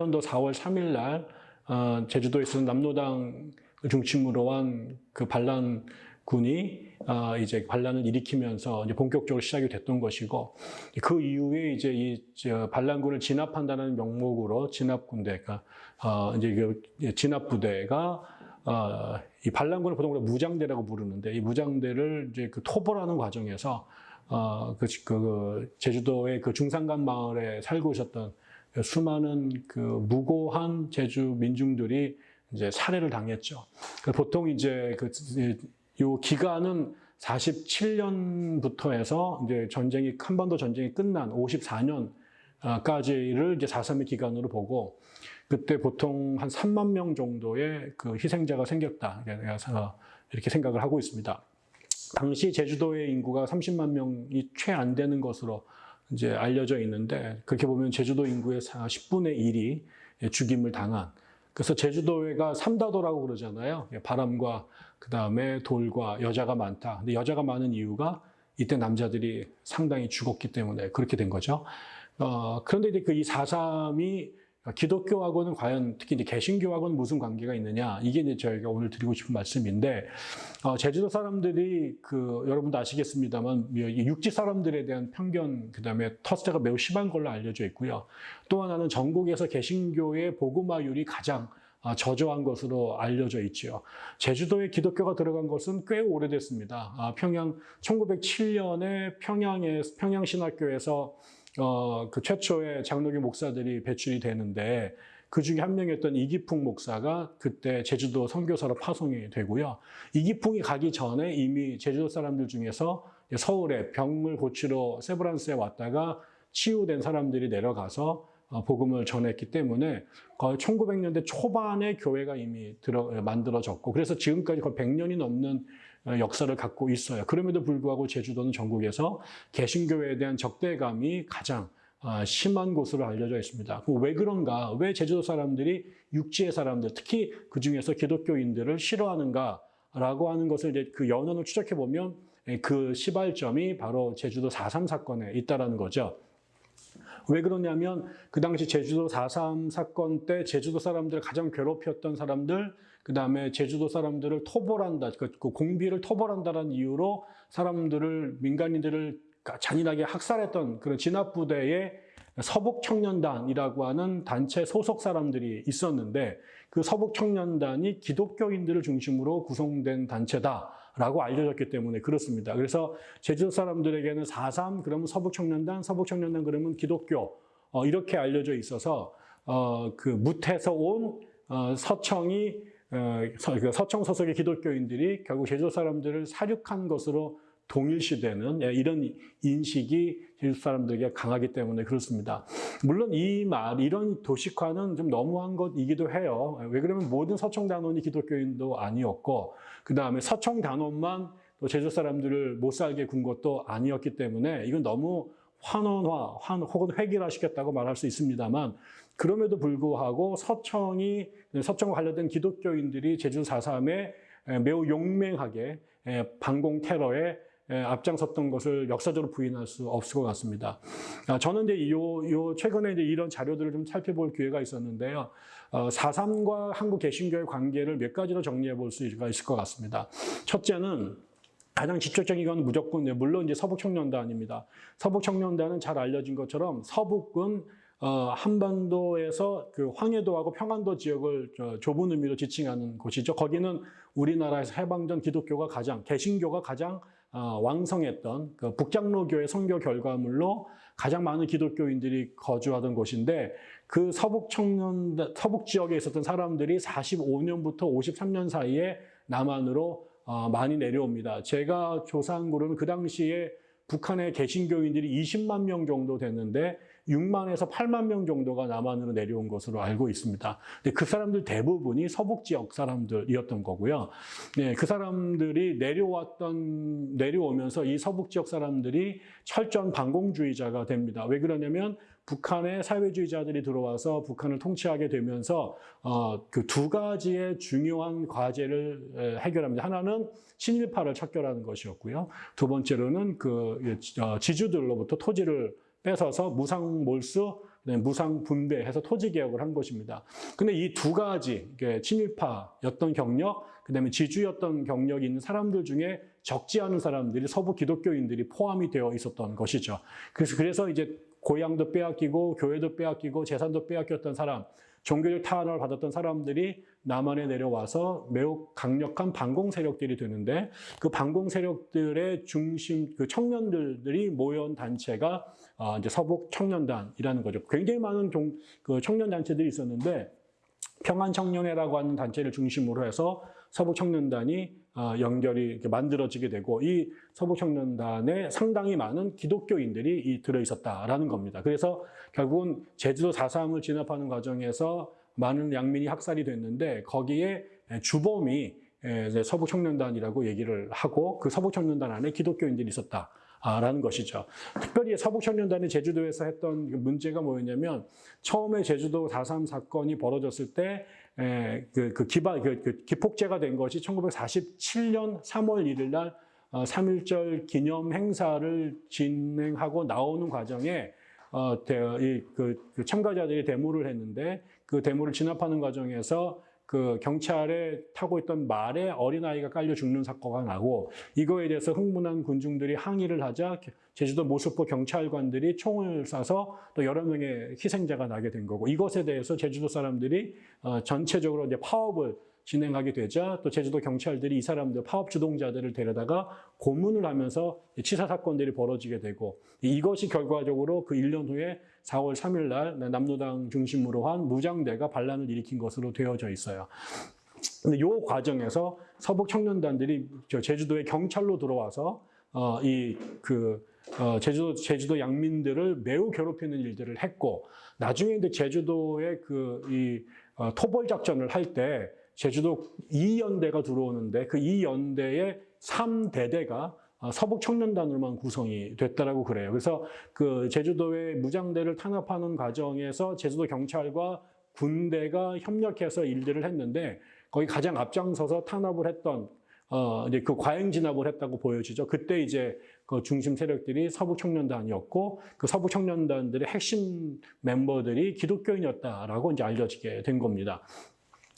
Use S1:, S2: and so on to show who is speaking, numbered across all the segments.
S1: 또 4월 3일 날 어, 제주도에 있는 남로당 중심으로 한 그 반란군이 어, 이제 반란을 일으키면서 이제 본격적으로 시작이 됐던 것이고 그 이후에 이제 이 저, 반란군을 진압한다는 명목으로 진압군대가 어, 이제 그 진압부대가 어, 이 반란군을 보통 우리가 무장대라고 부르는데 이 무장대를 이제 그 토벌하는 과정에서 어, 그, 그 제주도의 그 중산간 마을에 살고 있었던 수많은 그 무고한 제주 민중들이 이제 살해를 당했죠. 그 보통 이제 그, 요 기간은 47년부터 해서 이제 전쟁이, 한반도 전쟁이 끝난 54년까지를 이제 4.3의 기간으로 보고, 그때 보통 한 3만 명 정도의 그 희생자가 생겼다. 이렇게 생각을 하고 있습니다. 당시 제주도의 인구가 30만 명이 채 안 되는 것으로 이제 알려져 있는데 그렇게 보면 제주도 인구의 10분의 1이 죽임을 당한 그래서 제주도가 삼다도라고 그러잖아요. 바람과 그 다음에 돌과 여자가 많다. 근데 여자가 많은 이유가 이때 남자들이 상당히 죽었기 때문에 그렇게 된 거죠. 어, 그런데 이제 그 이 4.3이 기독교하고는 과연 특히 이제 개신교하고는 무슨 관계가 있느냐 이게 이제 저희가 오늘 드리고 싶은 말씀인데 어, 제주도 사람들이 그 여러분도 아시겠습니다만 육지 사람들에 대한 편견 그다음에 터스가 매우 심한 걸로 알려져 있고요. 또 하나는 전국에서 개신교의 복음화율이 가장 아, 저조한 것으로 알려져 있지요. 제주도에 기독교가 들어간 것은 꽤 오래됐습니다. 아, 평양 1907년에 평양에 평양신학교에서 어, 그 최초의 장로교 목사들이 배출이 되는데 그 중에 한 명이었던 이기풍 목사가 그때 제주도 선교사로 파송이 되고요. 이기풍이 가기 전에 이미 제주도 사람들 중에서 서울에 병을 고치러 세브란스에 왔다가 치유된 사람들이 내려가서 어, 복음을 전했기 때문에 거의 1900년대 초반에 교회가 이미 들어, 만들어졌고 그래서 지금까지 거의 100년이 넘는 어, 역사를 갖고 있어요. 그럼에도 불구하고 제주도는 전국에서 개신교회에 대한 적대감이 가장 어, 심한 곳으로 알려져 있습니다. 왜 그런가? 왜 제주도 사람들이 육지의 사람들, 특히 그 중에서 기독교인들을 싫어하는가? 라고 하는 것을 이제 그 연원을 추적해 보면 그 시발점이 바로 제주도 4.3 사건에 있다라는 거죠. 왜 그러냐면 그 당시 제주도 4.3 사건 때 제주도 사람들을 가장 괴롭혔던 사람들, 그 다음에 제주도 사람들을 토벌한다, 그 공비를 토벌한다는 이유로 사람들을, 민간인들을 잔인하게 학살했던 그런 진압부대의 서북청년단이라고 하는 단체 소속 사람들이 있었는데 그 서북청년단이 기독교인들을 중심으로 구성된 단체다라고 알려졌기 때문에 그렇습니다. 그래서 제주도 사람들에게는 4.3 그러면 서북청년단, 서북청년단 그러면 기독교 어, 이렇게 알려져 있어서 어, 그 무태에서 온 어, 서청이 어, 서, 그 서청 소속의 기독교인들이 결국 제주도 사람들을 사륙한 것으로 동일시되는 예, 이런 인식이 제주 사람들에게 강하기 때문에 그렇습니다. 물론 이 말, 이런 도식화는 좀 너무한 것이기도 해요. 왜 그러면 모든 서청 단원이 기독교인도 아니었고, 그 다음에 서청 단원만 또 제주 사람들을 못 살게 군 것도 아니었기 때문에 이건 너무 환원화, 환, 혹은 획일화시켰다고 말할 수 있습니다만, 그럼에도 불구하고 서청이, 서청과 관련된 기독교인들이 제주 4.3에 매우 용맹하게 반공 테러에 예, 앞장섰던 것을 역사적으로 부인할 수 없을 것 같습니다. 아, 저는 이제 요, 요 최근에 이제 이런 자료들을 좀 살펴볼 기회가 있었는데요. 어, 4.3과 한국 개신교의 관계를 몇 가지로 정리해 볼 수가 있을 것 같습니다. 첫째는 가장 직접적인 건 무조건, 물론 이제 서북청년단입니다. 서북청년단은 잘 알려진 것처럼 서북은 어, 한반도에서 그 황해도하고 평안도 지역을 좁은 의미로 지칭하는 곳이죠. 거기는 우리나라에서 해방전 기독교가 가장, 개신교가 가장 어, 왕성했던 그 북장로교의 선교 결과물로 가장 많은 기독교인들이 거주하던 곳인데 그 서북 청년, 서북 지역에 있었던 사람들이 45년부터 53년 사이에 남한으로 어, 많이 내려옵니다. 제가 조사한 거로는 그 당시에 북한의 개신교인들이 20만 명 정도 됐는데 6만에서 8만 명 정도가 남한으로 내려온 것으로 알고 있습니다. 근데 그 사람들 대부분이 서북 지역 사람들이었던 거고요. 네, 그 사람들이 내려왔던 내려오면서 이 서북 지역 사람들이 철저한 반공주의자가 됩니다. 왜 그러냐면 북한의 사회주의자들이 들어와서 북한을 통치하게 되면서 어, 그 두 가지의 중요한 과제를 해결합니다. 하나는 친일파를 척결하는 것이었고요. 두 번째로는 그 어, 지주들로부터 토지를 뺏어서 무상 몰수 무상 분배해서 토지 개혁을 한 것입니다. 근데 이 두 가지 친일파였던 경력, 그다음에 지주였던 경력이 있는 사람들 중에 적지 않은 사람들이 서부 기독교인들이 포함이 되어 있었던 것이죠. 그래서 그래서 이제 고향도 빼앗기고 교회도 빼앗기고 재산도 빼앗겼던 사람, 종교적 탄압을 받았던 사람들이 남한에 내려와서 매우 강력한 반공 세력들이 되는데 그 반공 세력들의 중심 그 청년들이 모여온 단체가 어, 이제 서북 청년단이라는 거죠. 굉장히 많은 종, 그 청년 단체들이 있었는데 평안 청년회라고 하는 단체를 중심으로 해서 서북 청년단이 어, 연결이 이렇게 만들어지게 되고 이 서북 청년단에 상당히 많은 기독교인들이 이 들어 있었다라는 겁니다. 그래서 결국은 제주도 4.3을 진압하는 과정에서 많은 양민이 학살이 됐는데 거기에 주범이 이제 서북 청년단이라고 얘기를 하고 그 서북 청년단 안에 기독교인들이 있었다. 라는 것이죠. 특별히 서북 청년단이 제주도에서 했던 그 문제가 뭐였냐면 처음에 제주도 4.3 사건이 벌어졌을 때 그, 그 기반, 그, 그 기폭제가 된 것이 1947년 3월 1일 날 3.1절 기념 행사를 진행하고 나오는 과정에 어, 대, 이, 그, 그 참가자들이 데모를 했는데 그 데모를 진압하는 과정에서 그 경찰에 타고 있던 말에 어린아이가 깔려 죽는 사건가 나고 이거에 대해서 흥분한 군중들이 항의를 하자 제주도 모습포 경찰관들이 총을 쏴서 또 여러 명의 희생자가 나게 된 거고 이것에 대해서 제주도 사람들이 어, 전체적으로 이제 파업을 진행하게 되자 또 제주도 경찰들이 이 사람들 파업 주동자들을 데려다가 고문을 하면서 치사 사건들이 벌어지게 되고 이것이 결과적으로 그 1년 후에 4월 3일 날 남로당 중심으로 한 무장대가 반란을 일으킨 것으로 되어져 있어요. 근데 이 과정에서 서북 청년단들이 제주도의 경찰로 들어와서 어, 이 그 어, 제주도 제주도 양민들을 매우 괴롭히는 일들을 했고 나중에 이제 제주도의 그 이 어, 토벌 작전을 할 때 제주도 2연대가 들어오는데 그 2연대의 3대대가 어, 서북 청년단으로만 구성이 됐다라고 그래요. 그래서 그 제주도의 무장대를 탄압하는 과정에서 제주도 경찰과 군대가 협력해서 일들을 했는데 거기 가장 앞장서서 탄압을 했던 어 이제 그 과잉 진압을 했다고 보여지죠. 그때 이제 그 중심 세력들이 서북 청년단이었고 그 서북 청년단들의 핵심 멤버들이 기독교인이었다라고 이제 알려지게 된 겁니다.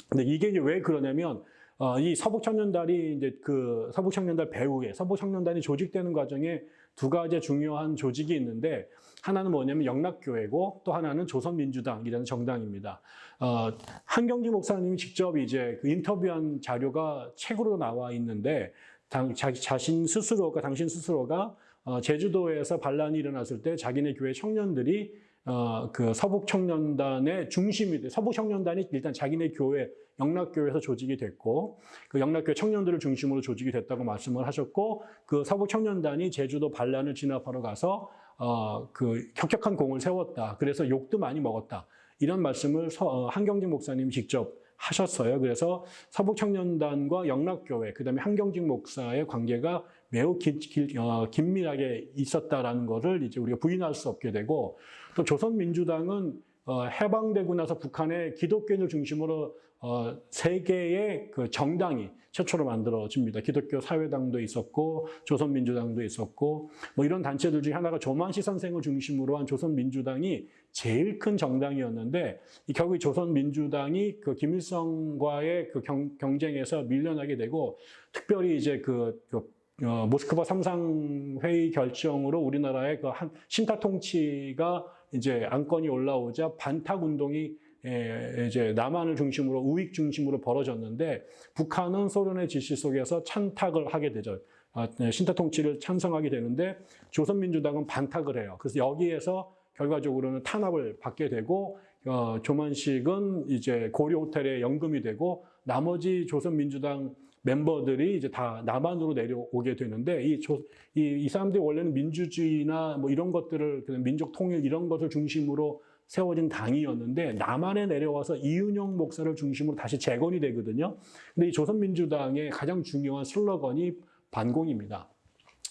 S1: 근데 이게 이제 왜 그러냐면 어, 이 서북청년단이 이제 그 서북청년단 배후에 서북청년단이 조직되는 과정에 두 가지 중요한 조직이 있는데 하나는 뭐냐면 영락교회고 또 하나는 조선민주당이라는 정당입니다. 어, 한경지 목사님이 직접 이제 그 인터뷰한 자료가 책으로 나와 있는데 당, 자, 자신 스스로가 당신 스스로가 어, 제주도에서 반란이 일어났을 때 자기네 교회 청년들이 어, 그 서북 청년단의 중심이 돼. 서북 청년단이 일단 자기네 교회, 영락교회에서 조직이 됐고, 그 영락교회 청년들을 중심으로 조직이 됐다고 말씀을 하셨고, 그 서북 청년단이 제주도 반란을 진압하러 가서, 어, 그 혁혁한 공을 세웠다. 그래서 욕도 많이 먹었다. 이런 말씀을 서, 어, 한경진 목사님이 직접 하셨어요. 그래서 서북 청년단과 영락교회, 그 다음에 한경직 목사의 관계가 매우 기, 기, 어, 긴밀하게 있었다라는 것을 이제 우리가 부인할 수 없게 되고 또 조선민주당은 어, 해방되고 나서 북한의 기독교인을 중심으로 어, 세 개의 그 정당이 최초로 만들어집니다. 기독교 사회당도 있었고 조선민주당도 있었고 뭐 이런 단체들 중에 하나가 조만시 선생을 중심으로 한 조선민주당이 제일 큰 정당이었는데 이 결국 조선민주당이 그 김일성과의 그 경, 경쟁에서 밀려나게 되고 특별히 이제 그, 그 어, 모스크바 삼상회의 결정으로 우리나라의 그 한, 신타 통치가 이제 안건이 올라오자 반탁 운동이 에, 이제 남한을 중심으로 우익 중심으로 벌어졌는데 북한은 소련의 지시 속에서 찬탁을 하게 되죠. 아, 네, 신타 통치를 찬성하게 되는데 조선민주당은 반탁을 해요. 그래서 여기에서 결과적으로는 탄압을 받게 되고 어, 조만식은 이제 고려 호텔에 연금이 되고 나머지 조선민주당 멤버들이 이제 다 남한으로 내려오게 되는데 이, 조, 이, 이 사람들이 원래는 민주주의나 뭐 이런 것들을 민족 통일 이런 것을 중심으로 세워진 당이었는데 남한에 내려와서 이윤영 목사를 중심으로 다시 재건이 되거든요. 근데 이 조선민주당의 가장 중요한 슬로건이 반공입니다.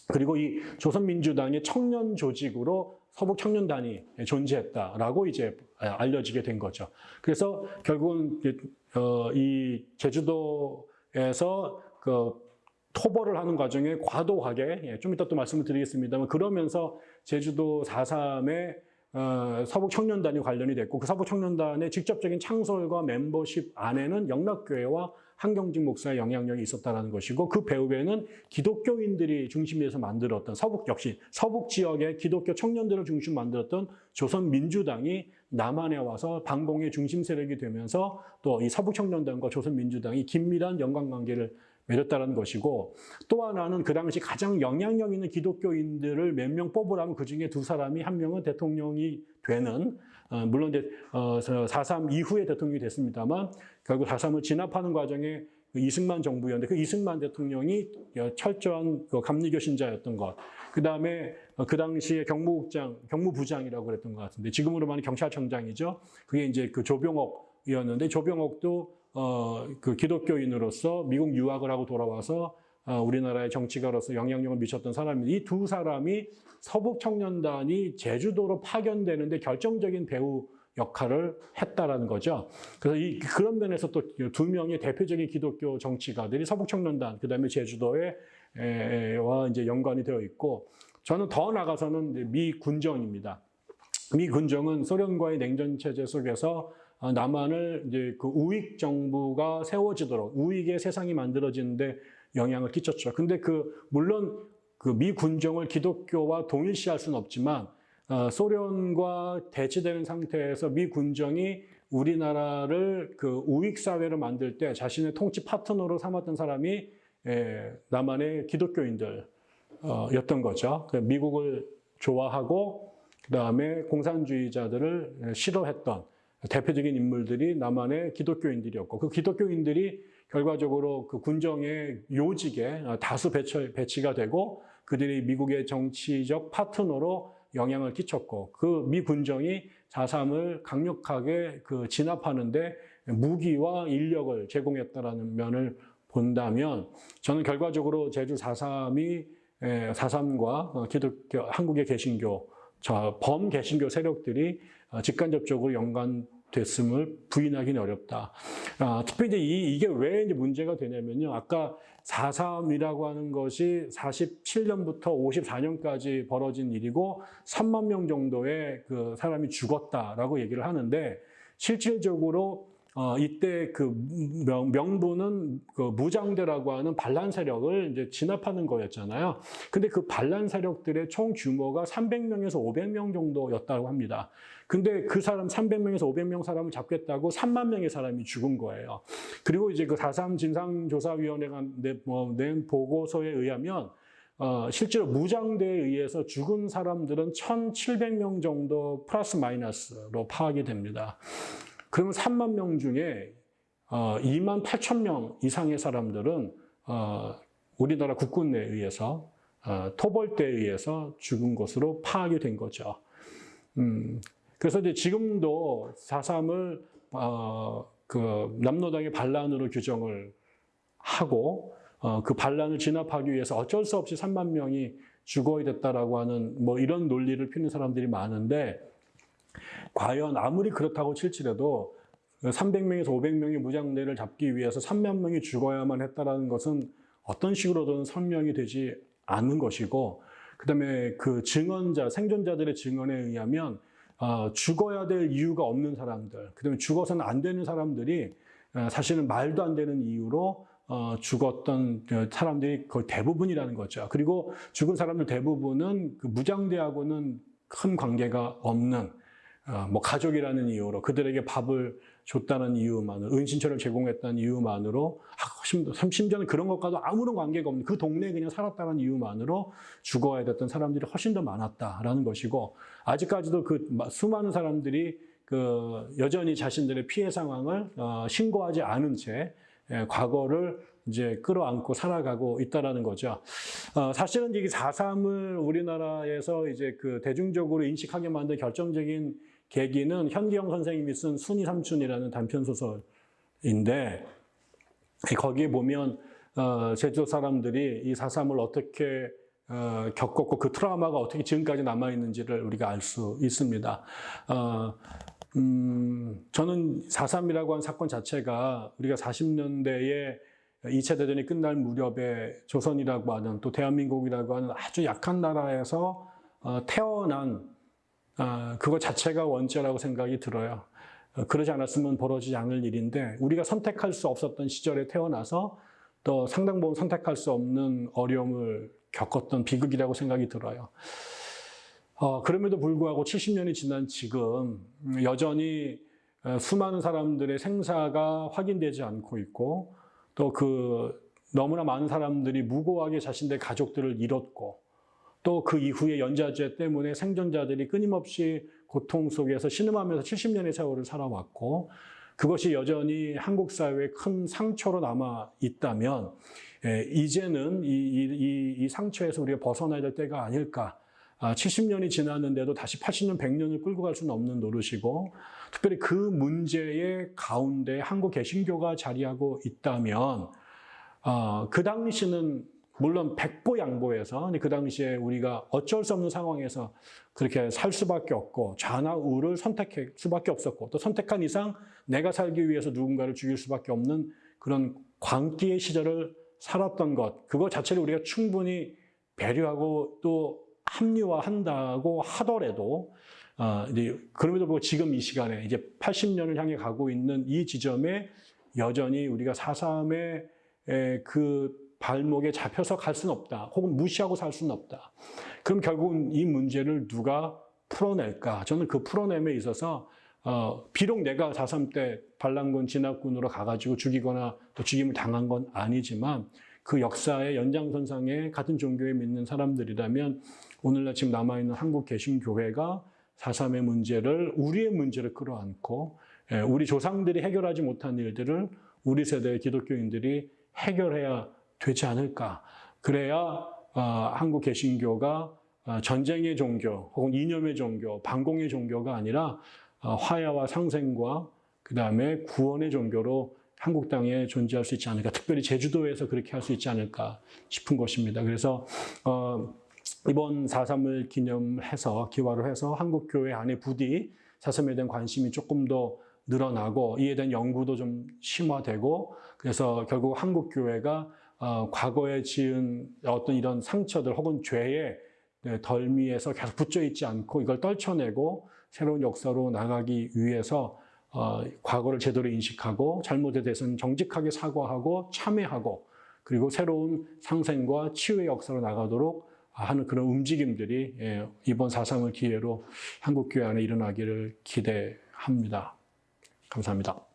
S1: 그리고 이 조선민주당의 청년 조직으로 서북 청년단이 존재했다라고 이제 알려지게 된 거죠. 그래서 결국은 어, 이 제주도에서 그 토벌을 하는 과정에 과도하게 예, 좀 이따 또 말씀을 드리겠습니다만 그러면서 제주도 4.3의 어, 서북 청년단이 관련이 됐고 그 서북 청년단의 직접적인 창설과 멤버십 안에는 영락교회와 한경직 목사의 영향력이 있었다는 것이고 그 배후에는 기독교인들이 중심에서 만들었던 서북 역시 서북 지역의 기독교 청년들을 중심 만들었던 조선민주당이 남한에 와서 반공의 중심 세력이 되면서 또 이 서북 청년단과 조선민주당이 긴밀한 연관관계를 맺었다는 것이고 또 하나는 그 당시 가장 영향력 있는 기독교인들을 몇 명 뽑으라면 그 중에 두 사람이 한 명은 대통령이 되는 어, 물론 이제 어, 4.3 이후에 대통령이 됐습니다만 결국 4.3을 진압하는 과정에 그 이승만 정부였는데 그 이승만 대통령이 철저한 그 감리교 신자였던 것. 그 다음에 그 당시에 경무국장, 경무부장이라고 그랬던 것 같은데 지금으로 말하면 경찰청장이죠. 그게 이제 그 조병옥 이었는데 조병옥도 어, 그 기독교인으로서 미국 유학을 하고 돌아와서 어, 우리나라의 정치가로서 영향력을 미쳤던 사람이 이두 사람이 서북 청년단이 제주도로 파견되는데 결정적인 배우 역할을 했다라는 거죠. 그래서 이 그런 면에서 또 두 명의 대표적인 기독교 정치가들이 서북 청년단 그다음에 제주도에 에, 와 이제 연관이 되어 있고 저는 더 나가서는 미 군정입니다. 미 군정은 소련과의 냉전 체제 속에서 어, 남한을 이제 그 우익 정부가 세워지도록 우익의 세상이 만들어지는데 영향을 끼쳤죠. 근데 그 물론 그 미 군정을 기독교와 동일시할 수는 없지만 어, 소련과 대치되는 상태에서 미 군정이 우리나라를 그 우익 사회로 만들 때 자신의 통치 파트너로 삼았던 사람이 에, 남한의 기독교인들였던 거죠. 그 미국을 좋아하고 그 다음에 공산주의자들을 싫어했던 대표적인 인물들이 남한의 기독교인들이었고 그 기독교인들이 결과적으로 그 군정의 요직에 다수 배치, 배치가 되고 그들이 미국의 정치적 파트너로 영향을 끼쳤고 그 미 군정이 4.3을 강력하게 그 진압하는데 무기와 인력을 제공했다라는 면을 본다면 저는 결과적으로 제주 4.3이 4.3과 기독교, 한국의 개신교, 범 개신교 세력들이 직간접적으로 연관됐음을 부인하기는 어렵다. 아, 특히 이제 이, 이게 왜 이제 문제가 되냐면요. 아까 4.3이라고 하는 것이 47년부터 54년까지 벌어진 일이고 3만 명 정도의 그 사람이 죽었다라고 얘기를 하는데 실질적으로 어, 이때 그 명, 분은 그 무장대라고 하는 반란 세력을 이제 진압하는 거였잖아요. 근데 그 반란 세력들의 총 규모가 300명에서 500명 정도였다고 합니다. 근데 그 사람 300명에서 500명 사람을 잡겠다고 3만 명의 사람이 죽은 거예요. 그리고 이제 그 4.3 진상조사위원회가 낸, 뭐, 낸 보고서에 의하면 어, 실제로 무장대에 의해서 죽은 사람들은 1,700명 정도 플러스 마이너스로 파악이 됩니다. 그러면 3만 명 중에 어, 2만 8천 명 이상의 사람들은 어, 우리나라 국군에 의해서 어, 토벌대에 의해서 죽은 것으로 파악이 된 거죠. 음, 그래서 이제 지금도 4.3을 어, 그 남로당의 반란으로 규정을 하고 어, 그 반란을 진압하기 위해서 어쩔 수 없이 3만 명이 죽어야 됐다라고 하는 뭐 이런 논리를 피는 사람들이 많은데 과연 아무리 그렇다고 칠지라도 300명에서 500명의 무장대를 잡기 위해서 3만 명이 죽어야만 했다라는 것은 어떤 식으로든 설명이 되지 않는 것이고 그다음에 그 증언자 생존자들의 증언에 의하면 어, 죽어야 될 이유가 없는 사람들 그다음에 죽어서는 안 되는 사람들이 어, 사실은 말도 안 되는 이유로 어, 죽었던 사람들이 거의 대부분이라는 거죠. 그리고 죽은 사람들 대부분은 그 무장대하고는 큰 관계가 없는 어, 뭐 가족이라는 이유로 그들에게 밥을 줬다는 이유만으로 은신처를 제공했다는 이유만으로 아, 심지어는 그런 것과도 아무런 관계가 없는 그 동네에 그냥 살았다는 이유만으로 죽어야 됐던 사람들이 훨씬 더 많았다라는 것이고 아직까지도 그 수많은 사람들이 그 여전히 자신들의 피해 상황을 어, 신고하지 않은 채 예, 과거를 이제 끌어안고 살아가고 있다라는 거죠. 어, 사실은 이게 4.3을 우리나라에서 이제 그 대중적으로 인식하게 만든 결정적인 계기는 현기영 선생님이 쓴 순이 삼촌이라는 단편 소설인데 거기에 보면 어, 제주도 사람들이 이 4.3을 어떻게 어, 겪었고 그 트라우마가 어떻게 지금까지 남아 있는지를 우리가 알 수 있습니다. 어, 음, 저는 4.3이라고 한 사건 자체가 우리가 40년대에 2차 대전이 끝날 무렵에 조선이라고 하는 또 대한민국이라고 하는 아주 약한 나라에서 어, 태어난 아, 그거 자체가 원죄라고 생각이 들어요. 어, 그러지 않았으면 벌어지지 않을 일인데 우리가 선택할 수 없었던 시절에 태어나서 또 상당 부분 선택할 수 없는 어려움을 겪었던 비극이라고 생각이 들어요. 어, 그럼에도 불구하고 70년이 지난 지금 여전히 어, 수많은 사람들의 생사가 확인되지 않고 있고 또 그 너무나 많은 사람들이 무고하게 자신의 가족들을 잃었고 또 그 이후에 연좌제 때문에 생존자들이 끊임없이 고통 속에서 신음하면서 70년의 세월을 살아왔고 그것이 여전히 한국 사회에 큰 상처로 남아 있다면 예, 이제는 이, 이, 이 상처에서 우리가 벗어나야 될 때가 아닐까. 아, 70년이 지났는데도 다시 80년, 100년을 끌고 갈 수는 없는 노릇이고 특별히 그 문제의 가운데 한국 개신교가 자리하고 있다면 아, 그 당시는 물론 백보 양보해서 그 당시에 우리가 어쩔 수 없는 상황에서 그렇게 살 수밖에 없고 좌나 우를 선택할 수밖에 없었고 또 선택한 이상 내가 살기 위해서 누군가를 죽일 수밖에 없는 그런 광기의 시절을 살았던 것 그거 자체를 우리가 충분히 배려하고 또 합리화한다고 하더라도 어, 이제 그럼에도 불구하고 지금 이 시간에 이제 80년을 향해 가고 있는 이 지점에 여전히 우리가 4.3의 그 발목에 잡혀서 갈 수는 없다. 혹은 무시하고 살 수는 없다. 그럼 결국은 이 문제를 누가 풀어낼까? 저는 그 풀어냄에 있어서 어, 비록 내가 4.3때 반란군 진압군으로 가가지고 죽이거나 또 죽임을 당한 건 아니지만 그 역사의 연장선상에 같은 종교에 믿는 사람들이라면 오늘날 지금 남아있는 한국 개신교회가 4.3의 문제를 우리의 문제를 끌어안고 예, 우리 조상들이 해결하지 못한 일들을 우리 세대의 기독교인들이 해결해야 되지 않을까. 그래야 어, 한국 개신교가 어, 전쟁의 종교 혹은 이념의 종교, 반공의 종교가 아니라 어, 화야와 상생과 그 다음에 구원의 종교로 한국 땅에 존재할 수 있지 않을까. 특별히 제주도에서 그렇게 할 수 있지 않을까 싶은 것입니다. 그래서 어, 이번 4.3을 기념해서 기화를 해서 한국교회 안에 부디 4.3에 대한 관심이 조금 더 늘어나고 이에 대한 연구도 좀 심화되고 그래서 결국 한국교회가 어, 과거에 지은 어떤 이런 상처들 혹은 죄의 네, 덜미에서 계속 붙여 있지 않고 이걸 떨쳐내고 새로운 역사로 나가기 위해서 어, 과거를 제대로 인식하고 잘못에 대해서는 정직하게 사과하고 참회하고 그리고 새로운 상생과 치유의 역사로 나가도록 하는 그런 움직임들이 예, 이번 4.3을 기회로 한국교회 안에 일어나기를 기대합니다. 감사합니다.